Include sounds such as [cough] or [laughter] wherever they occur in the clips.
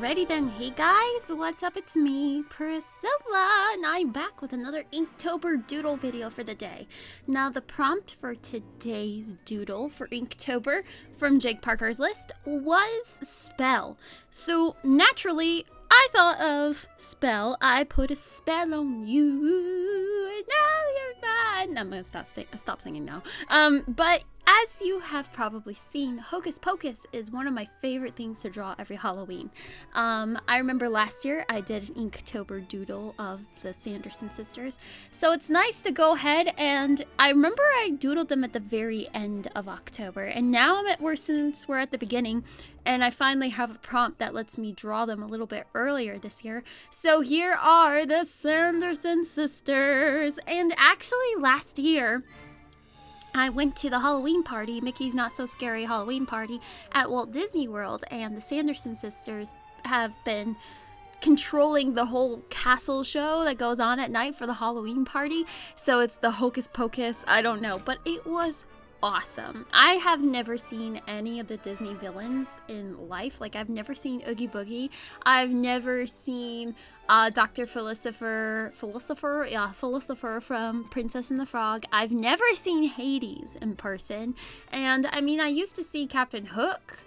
Alrighty then, hey guys, what's up? It's me, Priscilla, and I'm back with another Inktober doodle video for the day. Now, the prompt for today's doodle for Inktober from Jake Parker's list was spell. So, naturally, I thought of spell. I put a spell on you. Now you're mine. I'm gonna stop, stop singing now. Um, but as you have probably seen, Hocus Pocus is one of my favorite things to draw every Halloween. Um, I remember last year I did an Inktober doodle of the Sanderson sisters, so it's nice to go ahead and I remember I doodled them at the very end of October, and now I'm at where since we're at the beginning, and I finally have a prompt that lets me draw them a little bit earlier this year. So here are the Sanderson sisters, and actually last year. I went to the Halloween party, Mickey's Not So Scary Halloween party at Walt Disney World, and the Sanderson sisters have been controlling the whole castle show that goes on at night for the Halloween party. So it's the Hocus Pocus, I don't know, but it was awesome. I have never seen any of the Disney villains in life. Like, I've never seen Oogie Boogie. I've never seen uh, Dr. Philosopher, Philosopher, yeah, Philosopher from Princess and the Frog. I've never seen Hades in person. And I mean, I used to see Captain Hook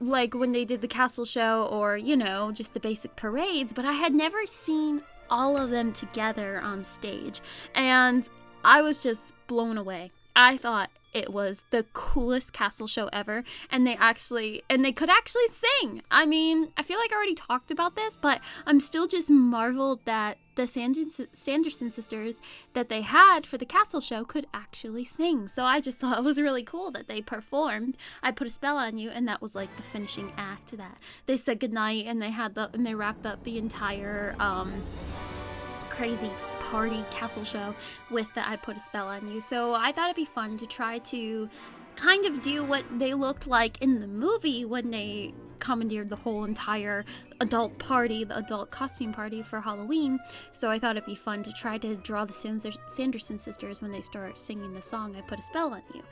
like when they did the castle show or, you know, just the basic parades, but I had never seen all of them together on stage. And I was just blown away. I thought it was the coolest castle show ever. And they actually and they could actually sing. I mean i feel like i already talked about this but i'm still just marveled that the sanderson sisters that they had for the castle show could actually sing. So i just [laughs] thought it was really cool that they performed. I put a spell on you and that was like the finishing act to that. They said goodnight and they had the and they wrapped up the entire um crazy party castle show with the I Put a Spell on You. So I thought it'd be fun to try to kind of do what they looked like in the movie when they commandeered the whole entire adult party, the adult costume party for Halloween. So I thought it'd be fun to try to draw the Sanderson sisters when they start singing the song I Put a Spell on You.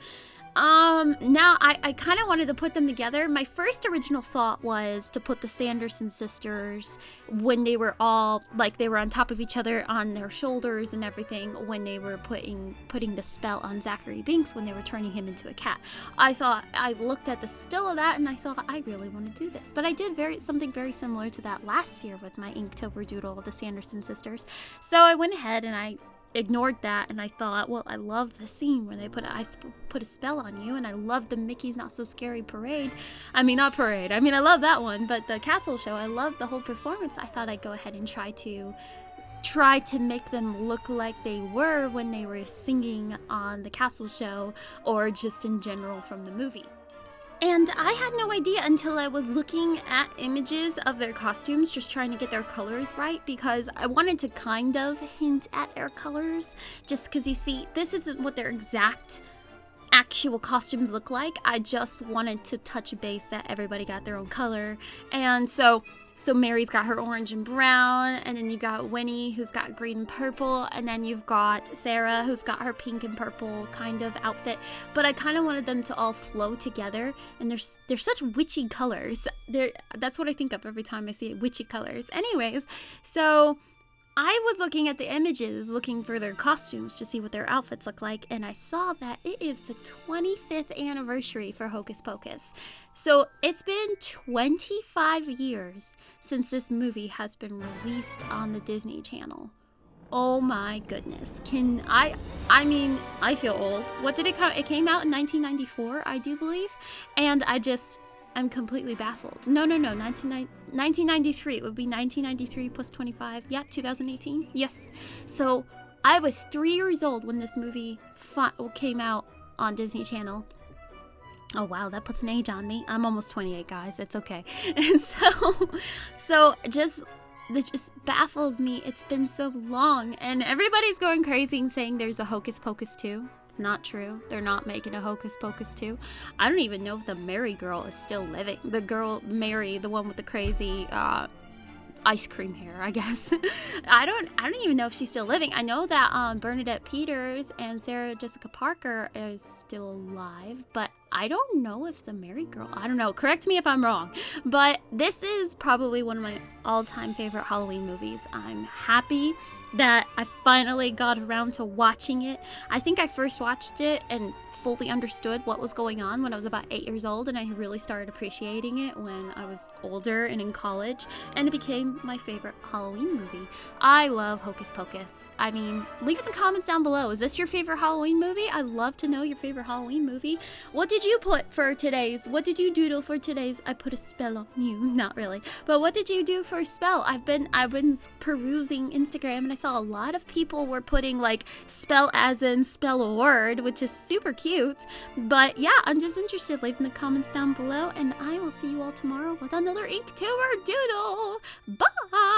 Um, now I, I kind of wanted to put them together. My first original thought was to put the Sanderson sisters when they were all like they were on top of each other on their shoulders and everything when they were putting putting the spell on Zachary Binx when they were turning him into a cat. I thought I looked at the still of that and I thought I really want to do this. But I did very something very similar to that last year with my Inktober doodle of the Sanderson sisters. So I went ahead and I ignored that and I thought, well, I love the scene where they put a, I put a spell on you, and I love the Mickey's Not So Scary parade. I mean, not parade. I mean, I love that one, but the castle show, I love the whole performance. I thought I'd go ahead and try to try to make them look like they were when they were singing on the castle show or just in general from the movie. And I had no idea until I was looking at images of their costumes, just trying to get their colors right, because I wanted to kind of hint at their colors, just because you see, this isn't what their exact actual costumes look like. I just wanted to touch base that everybody got their own color. And so so Mary's got her orange and brown, and then you got Winnie who's got green and purple, and then you've got Sarah who's got her pink and purple kind of outfit. But I kind of wanted them to all flow together, and they're they're such witchy colors. They're that's what I think of every time I see it, witchy colors. Anyways, so I was looking at the images, looking for their costumes to see what their outfits look like, and I saw that it is the 25th anniversary for Hocus Pocus. So it's been 25 years since this movie has been released on the Disney Channel. Oh my goodness. Can I I mean, I feel old. What did it come it came out in 1994, I do believe, and I just I'm completely baffled. No, no, no. 1993. It would be 1993 plus 25. Yeah, 2018. Yes. So I was three years old when this movie came out on Disney Channel. Oh wow, that puts an age on me. I'm almost 28, guys. It's okay. And [laughs] so, so just that just baffles me. It's been so long, and everybody's going crazy and saying there's a Hocus Pocus 2. It's not true. They're not making a Hocus Pocus 2. I don't even know if the Mary girl is still living. The girl, Mary, the one with the crazy, uh, ice cream hair, I guess. [laughs] I don't I don't even know if she's still living. I know that um, Bernadette Peters and Sarah Jessica Parker is still alive, but I don't know if the Mary Girl, I don't know, correct me if I'm wrong, but this is probably one of my all time favorite Halloween movies. I'm happy that I finally got around to watching it. I think I first watched it and fully understood what was going on when I was about eight years old, and I really started appreciating it when I was older and in college, and it became my favorite Halloween movie. I love Hocus Pocus. I mean, leave in the comments down below. Is this your favorite Halloween movie? I'd love to know your favorite Halloween movie. What did you put for today's? What did you doodle for today's? I put a spell on you. [laughs] Not really. But what did you do for spell? I've been I've been perusing Instagram and I saw a lot of people were putting like spell as in spell a word, which is super cute. But yeah, I'm just interested. Leave in the comments down below, and I will see you all tomorrow with another Inktober Doodle. Bye!